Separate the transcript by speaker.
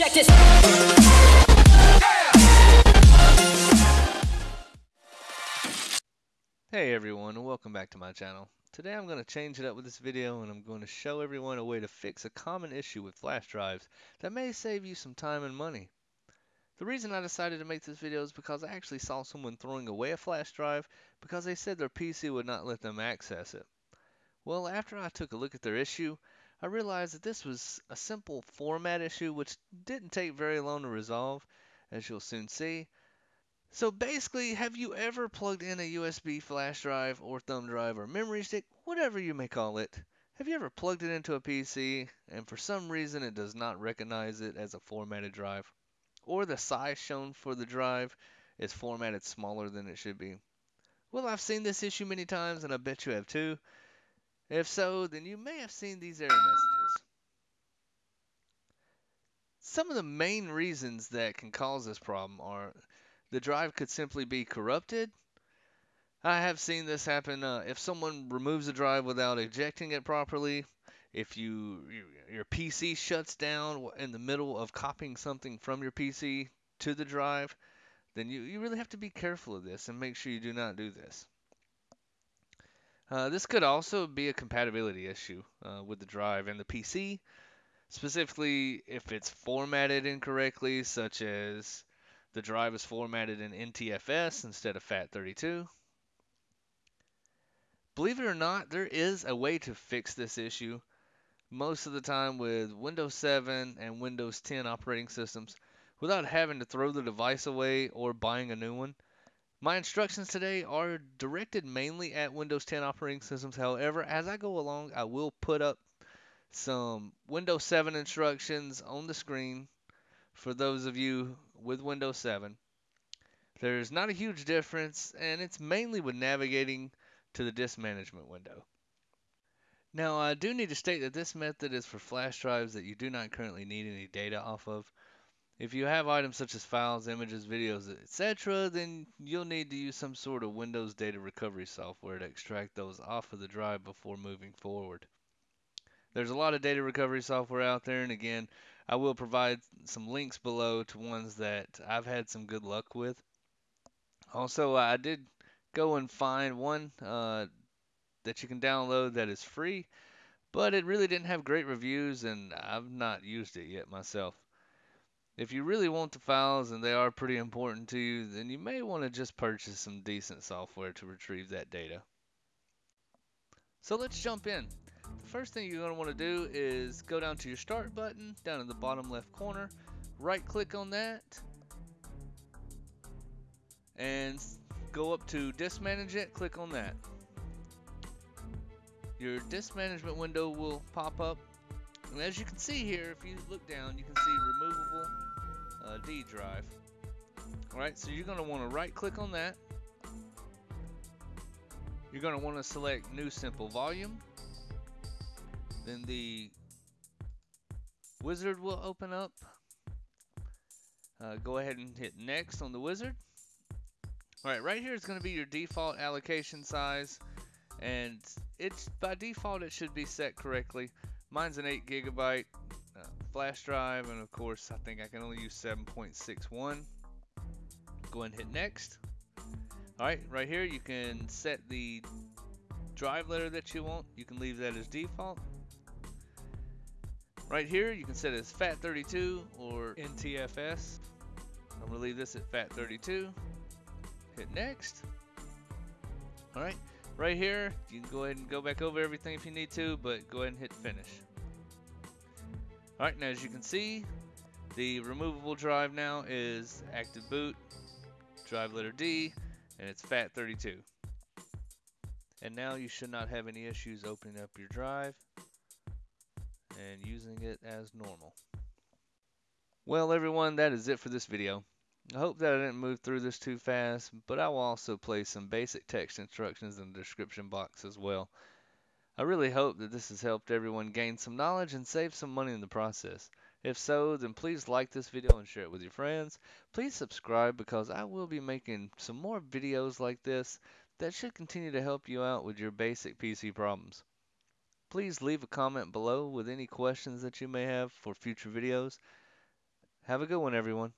Speaker 1: Check this.
Speaker 2: Hey everyone and welcome back to my channel. Today I'm going to change it up with this video and I'm going to show everyone a way to fix a common issue with flash drives that may save you some time and money. The reason I decided to make this video is because I actually saw someone throwing away a flash drive because they said their PC would not let them access it. Well after I took a look at their issue I realized that this was a simple format issue which didn't take very long to resolve as you'll soon see. So basically, have you ever plugged in a USB flash drive or thumb drive or memory stick, whatever you may call it? Have you ever plugged it into a PC and for some reason it does not recognize it as a formatted drive? Or the size shown for the drive is formatted smaller than it should be? Well, I've seen this issue many times and I bet you have too. If so, then you may have seen these error messages. Some of the main reasons that can cause this problem are the drive could simply be corrupted. I have seen this happen uh, if someone removes a drive without ejecting it properly. If you your PC shuts down in the middle of copying something from your PC to the drive, then you, you really have to be careful of this and make sure you do not do this. Uh, this could also be a compatibility issue uh, with the drive and the PC, specifically if it's formatted incorrectly, such as the drive is formatted in NTFS instead of FAT32. Believe it or not, there is a way to fix this issue. Most of the time with Windows 7 and Windows 10 operating systems without having to throw the device away or buying a new one. My instructions today are directed mainly at Windows 10 operating systems. However, as I go along, I will put up some Windows 7 instructions on the screen for those of you with Windows 7. There's not a huge difference, and it's mainly with navigating to the disk management window. Now, I do need to state that this method is for flash drives that you do not currently need any data off of. If you have items such as files, images, videos, etc., then you'll need to use some sort of Windows data recovery software to extract those off of the drive before moving forward. There's a lot of data recovery software out there, and again, I will provide some links below to ones that I've had some good luck with. Also, I did go and find one uh, that you can download that is free, but it really didn't have great reviews, and I've not used it yet myself. If you really want the files and they are pretty important to you, then you may want to just purchase some decent software to retrieve that data. So let's jump in. The first thing you're going to want to do is go down to your start button down in the bottom left corner, right click on that, and go up to disk management, click on that. Your disk management window will pop up, and as you can see here, if you look down, you can see removable uh, D drive. Alright, so you're going to want to right click on that. You're going to want to select new simple volume then the wizard will open up. Uh, go ahead and hit next on the wizard. Alright, right here is going to be your default allocation size. And it's by default it should be set correctly. Mine's an 8 gigabyte flash drive and of course I think I can only use 7.61. Go ahead and hit next. Alright, right here you can set the drive letter that you want. You can leave that as default. Right here, you can set as FAT32 or NTFS. I'm to leave this at FAT32. Hit next. Alright, right here, you can go ahead and go back over everything if you need to, but go ahead and hit finish. Alright, now as you can see, the removable drive now is active boot, drive letter D, and it's FAT32. And now you should not have any issues opening up your drive and using it as normal. Well everyone, that is it for this video. I hope that I didn't move through this too fast, but I will also place some basic text instructions in the description box as well. I really hope that this has helped everyone gain some knowledge and save some money in the process. If so, then please like this video and share it with your friends. Please subscribe because I will be making some more videos like this that should continue to help you out with your basic PC problems. Please leave a comment below with any questions that you may have for future videos. Have a good one, everyone.